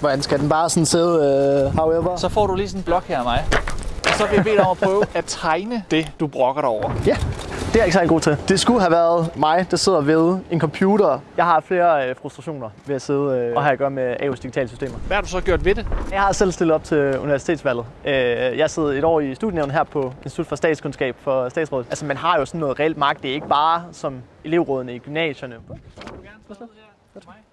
Hvordan skal den bare sådan sidde, uh, however? Så får du lige sådan en blok her af mig. Og så vil jeg bede dig om at prøve at tegne det, du brokker dig over. Ja, det er jeg ikke særlig god til. Det skulle have været mig, der sidder ved en computer. Jeg har flere øh, frustrationer ved at sidde øh, og have at gøre med AU's digitale systemer. Hvad har du så gjort ved det? Jeg har selv stillet op til universitetsvalget. Øh, jeg sidder et år i studienævnet her på Institut for Statskundskab for Statsrådet. Altså man har jo sådan noget reelt magt. Det er ikke bare som elevrådene i gymnasierne. Du gerne